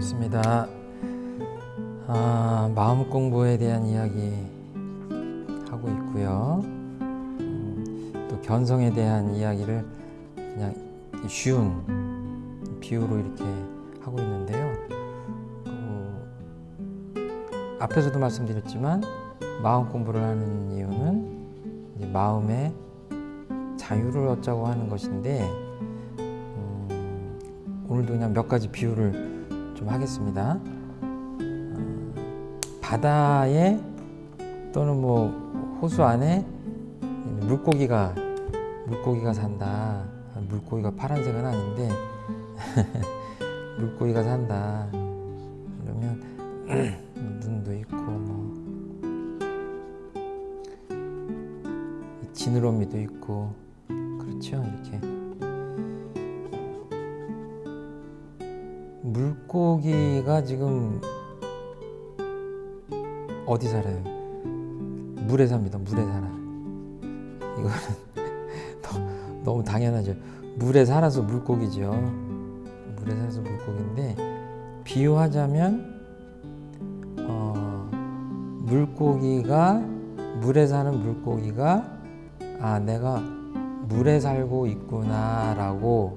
반갑습니다. 아, 마음 공부에 대한 이야기 하고 있고요. 음, 또 견성에 대한 이야기를 그냥 쉬운 비유로 이렇게 하고 있는데요. 그, 앞에서도 말씀드렸지만 마음 공부를 하는 이유는 마음의 자유를 얻자고 하는 것인데 음, 오늘도 그냥 몇 가지 비유를 좀 하겠습니다. 어, 바다에 또는 뭐 호수 안에 물고기가 물고기가 산다. 물고기가 파란색은 아닌데 물고기가 산다. 그러면 눈도 있고 뭐 지느러미도 있고 그렇죠 이렇게 물고기가 지금 어디 살아요? 물에 삽니다. 물에 살아. 이거는 너무 당연하죠. 물에 살아서 물고기죠. 물에 살아서 물고기인데 비유하자면 어, 물고기가 물에 사는 물고기가 아 내가 물에 살고 있구나라고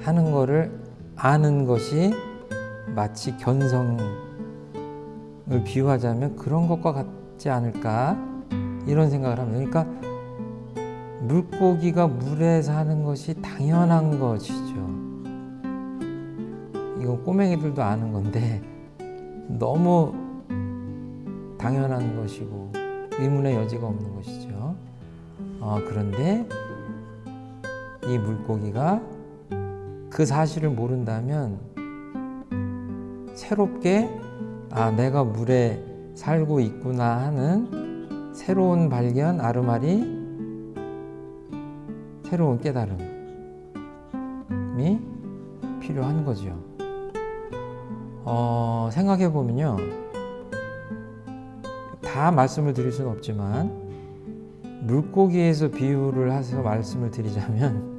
하는 거를 아는 것이 마치 견성을 비유하자면 그런 것과 같지 않을까 이런 생각을 합니다. 그러니까 물고기가 물에 사는 것이 당연한 것이죠. 이건 꼬맹이들도 아는 건데 너무 당연한 것이고 의문의 여지가 없는 것이죠. 어, 그런데 이 물고기가 그 사실을 모른다면 새롭게 아 내가 물에 살고 있구나 하는 새로운 발견 아르마리 새로운 깨달음이 필요한 거죠. 어, 생각해 보면요. 다 말씀을 드릴 수는 없지만 물고기에서 비유를 해서 말씀을 드리자면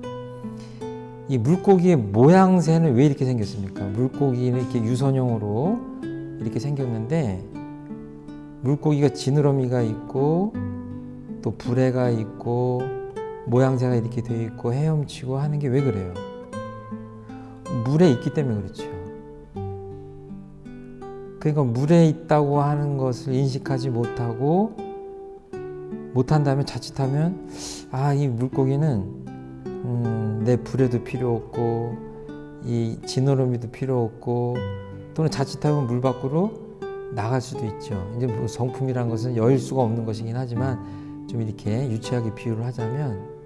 이 물고기의 모양새는 왜 이렇게 생겼습니까? 물고기는 이렇게 유선형으로 이렇게 생겼는데 물고기가 지느러미가 있고 또 부레가 있고 모양새가 이렇게 되어 있고 헤엄치고 하는 게 왜 그래요? 물에 있기 때문에 그렇죠. 그러니까 물에 있다고 하는 것을 인식하지 못하고 못한다면 자칫하면 아 이 물고기는 음, 내 불에도 필요 없고 이 지느러미도 필요 없고 또는 자칫하면 물 밖으로 나갈 수도 있죠. 이제 뭐 성품이란 것은 여일 수가 없는 것이긴 하지만 좀 이렇게 유치하게 비유를 하자면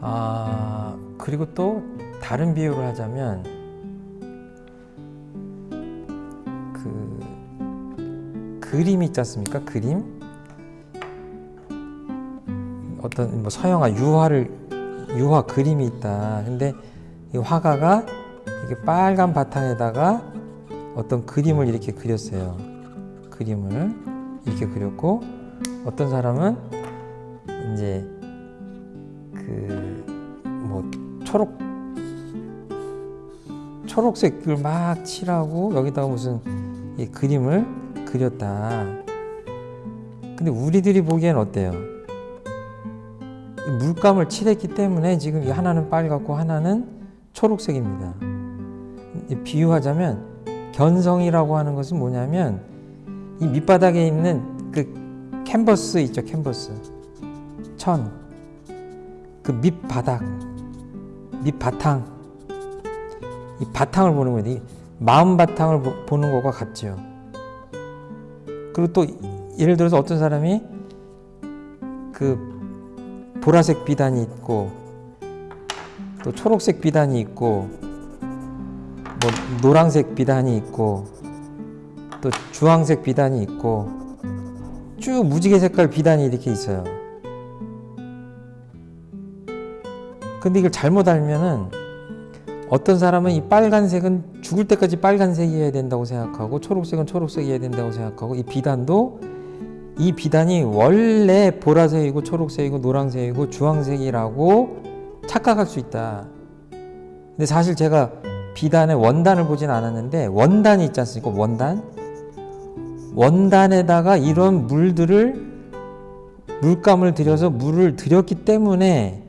아 그리고 또 다른 비유를 하자면 그 그림이 있지 않습니까? 그림 어떤 뭐 서양화 유화를 유화 그림이 있다. 근데 이 화가가 이게 빨간 바탕에다가 어떤 그림을 이렇게 그렸어요. 그림을 이렇게 그렸고 어떤 사람은 이제 그 뭐 초록 초록색을 막 칠하고 여기다가 무슨 이 그림을 그렸다. 근데 우리들이 보기엔 어때요? 물감을 칠했기 때문에 지금 이 하나는 빨갛고 하나는 초록색입니다. 비유하자면 견성이라고 하는 것은 뭐냐면 이 밑바닥에 있는 그 캔버스 있죠, 캔버스. 천. 그 밑바닥, 밑바탕. 이 바탕을 보는 거예요. 이 마음 바탕을 보는 것과 같죠. 그리고 또 예를 들어서 어떤 사람이 그 보라색 비단이 있고 또 초록색 비단이 있고 뭐 노란색 비단이 있고 또 주황색 비단이 있고 쭉 무지개 색깔 비단이 이렇게 있어요. 근데 이걸 잘못 알면은 어떤 사람은 이 빨간색은 죽을 때까지 빨간색이어야 된다고 생각하고 초록색은 초록색이어야 된다고 생각하고 이 비단도 이 비단이 원래 보라색이고 초록색이고 노란색이고 주황색이라고 착각할 수 있다. 근데 사실 제가 비단의 원단을 보진 않았는데 원단이 있지 않습니까? 원단. 원단에다가 이런 물들을 물감을 들여서 물을 들였기 때문에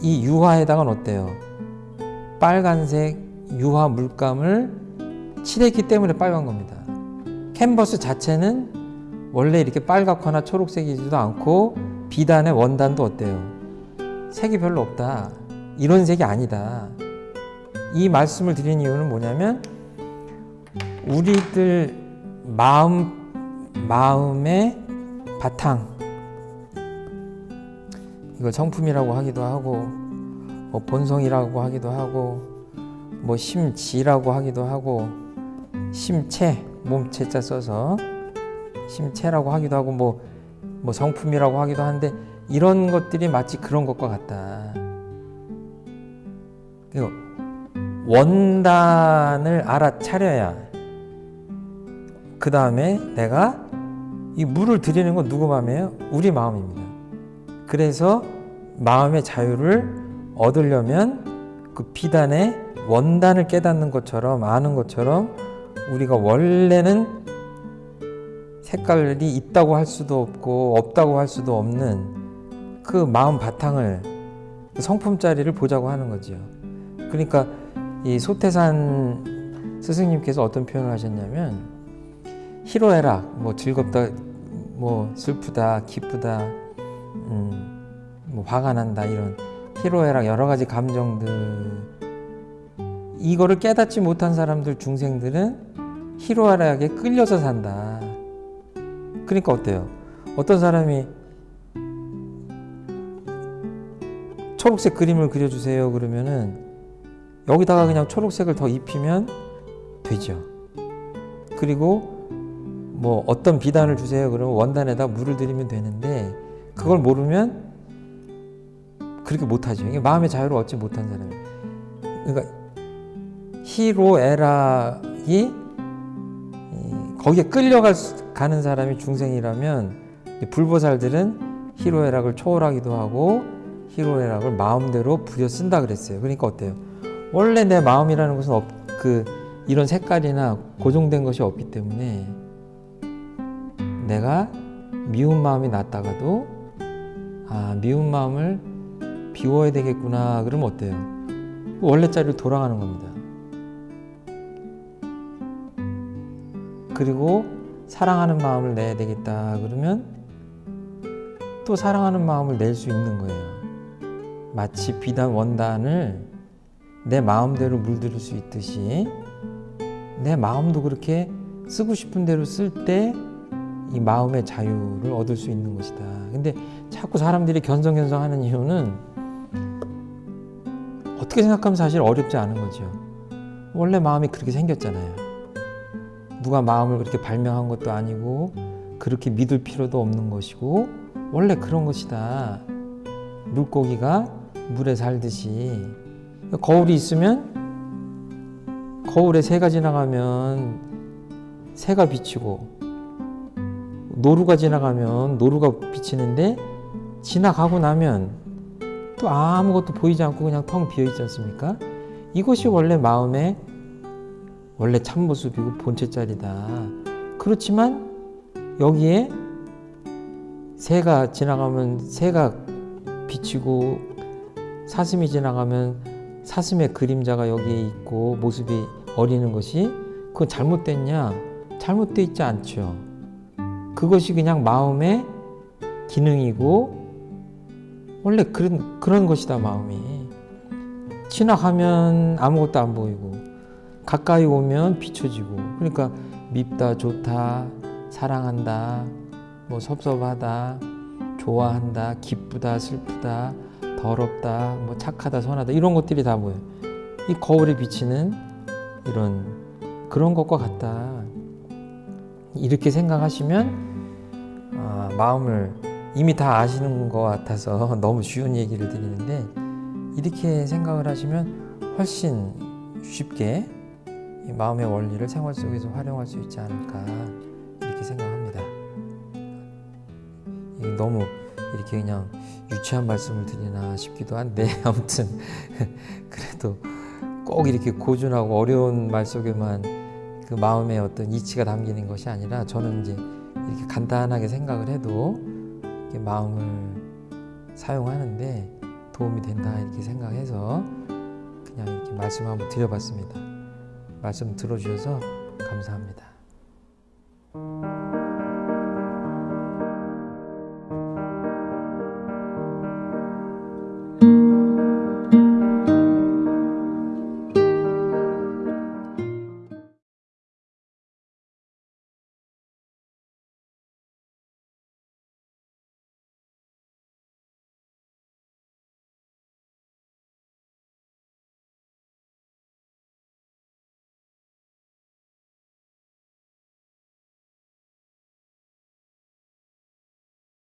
이 유화에다가는 어때요? 빨간색 유화 물감을 칠했기 때문에 빨간 겁니다. 캔버스 자체는 원래 이렇게 빨갛거나 초록색이지도 않고 비단의 원단도 어때요? 색이 별로 없다. 이런 색이 아니다. 이 말씀을 드린 이유는 뭐냐면 우리들 마음 마음의 바탕 이걸 성품이라고 하기도 하고 뭐 본성이라고 하기도 하고 뭐 심지라고 하기도 하고 심체 몸체자 써서 심체라고 하기도 하고 뭐, 뭐 성품이라고 하기도 하는데 이런 것들이 마치 그런 것과 같다. 그리고 원단을 알아차려야 그 다음에 내가 이 물을 들이는 건 누구 마음이에요? 우리 마음입니다. 그래서 마음의 자유를 얻으려면 그 비단의 원단을 깨닫는 것처럼 아는 것처럼 우리가 원래는 색깔이 있다고 할 수도 없고 없다고 할 수도 없는 그 마음 바탕을 그 성품짜리를 보자고 하는 거죠. 그러니까 이 소태산 스승님께서 어떤 표현을 하셨냐면 희로애락 뭐 즐겁다 뭐 슬프다 기쁘다 음, 뭐 화가 난다 이런 희로애락 여러 가지 감정들 이거를 깨닫지 못한 사람들 중생들은 희로애락에 끌려서 산다. 그러니까 어때요? 어떤 사람이 초록색 그림을 그려주세요 그러면은 여기다가 그냥 초록색을 더 입히면 되죠. 그리고 뭐 어떤 비단을 주세요 그러면 원단에다 물을 들이면 되는데 그걸 모르면 그렇게 못하죠. 이게 마음의 자유를 얻지 못한 사람이. 그러니까 희로애락이 거기에 끌려 가는 사람이 중생이라면 불보살들은 희로애락을 초월하기도 하고 희로애락을 마음대로 부여 쓴다 그랬어요. 그러니까 어때요? 원래 내 마음이라는 것은 없, 그 이런 색깔이나 고정된 것이 없기 때문에 내가 미운 마음이 났다가도 아 미운 마음을 비워야 되겠구나 그러면 어때요? 원래 자리로 돌아가는 겁니다. 그리고 사랑하는 마음을 내야 되겠다 그러면 또 사랑하는 마음을 낼 수 있는 거예요. 마치 비단 원단을 내 마음대로 물들일 수 있듯이 내 마음도 그렇게 쓰고 싶은 대로 쓸 때 이 마음의 자유를 얻을 수 있는 것이다. 근데 자꾸 사람들이 견성견성하는 이유는 어떻게 생각하면 사실 어렵지 않은 거죠. 원래 마음이 그렇게 생겼잖아요. 누가 마음을 그렇게 발명한 것도 아니고 그렇게 믿을 필요도 없는 것이고 원래 그런 것이다. 물고기가 물에 살듯이 거울이 있으면 거울에 새가 지나가면 새가 비치고 노루가 지나가면 노루가 비치는데 지나가고 나면 또 아무것도 보이지 않고 그냥 텅 비어 있지 않습니까? 이것이 원래 마음의 원래 참모습이고 본체짜리다. 그렇지만 여기에 새가 지나가면 새가 비치고 사슴이 지나가면 사슴의 그림자가 여기에 있고 모습이 어리는 것이 그건 잘못됐냐? 잘못돼 있지 않죠. 그것이 그냥 마음의 기능이고 원래 그런 그런 것이다 마음이 지나가면 아무것도 안 보이고 가까이 오면 비춰지고. 그러니까 밉다 좋다 사랑한다 뭐 섭섭하다 좋아한다 기쁘다 슬프다 더럽다 뭐 착하다 선하다 이런 것들이 다 뭐예요? 이 거울에 비치는 이런 그런 것과 같다. 이렇게 생각하시면 아, 마음을 이미 다 아시는 것 같아서 너무 쉬운 얘기를 드리는데 이렇게 생각을 하시면 훨씬 쉽게 마음의 원리를 생활 속에서 활용할 수 있지 않을까 이렇게 생각합니다. 너무 이렇게 그냥 유치한 말씀을 드리나 싶기도 한데 아무튼 그래도 꼭 이렇게 고준하고 어려운 말 속에만 그 마음의 어떤 이치가 담기는 것이 아니라 저는 이제 이렇게 간단하게 생각을 해도 마음을 사용하는데 도움이 된다 이렇게 생각해서 그냥 이렇게 말씀 한번 드려봤습니다. 말씀 들어주셔서 감사합니다.